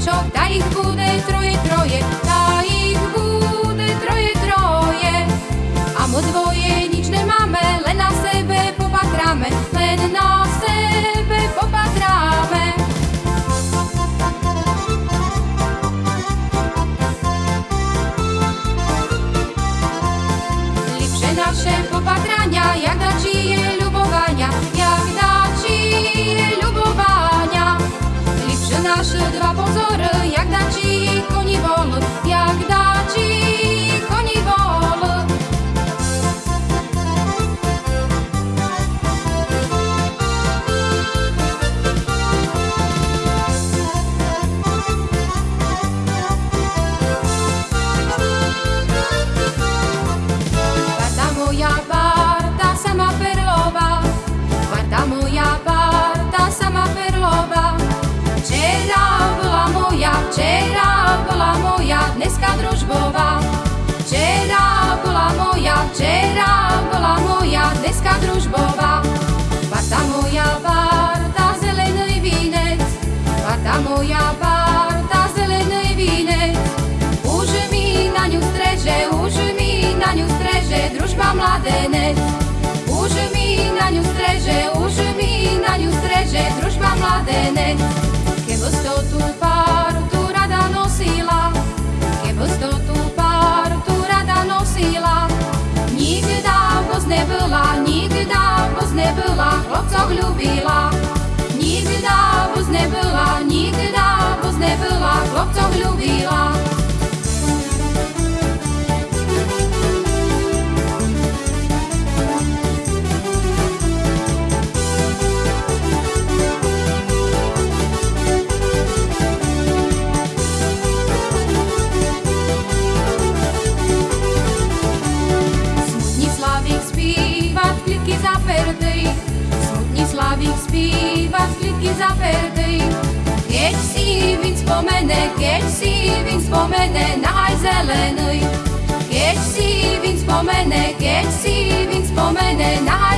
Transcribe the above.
očok, da ih bude troje, troje, da ih bude troje, troje. Amo dvoje nič nemáme, len na sebe popatráme, len na sebe popatráme. Lipše naše popatráme, dva pozor, jak dačí. zapertý. Keď si vín spomene, keď si vín spomene, naj zelený. Keď si vín spomene, keď si vín spomene, naj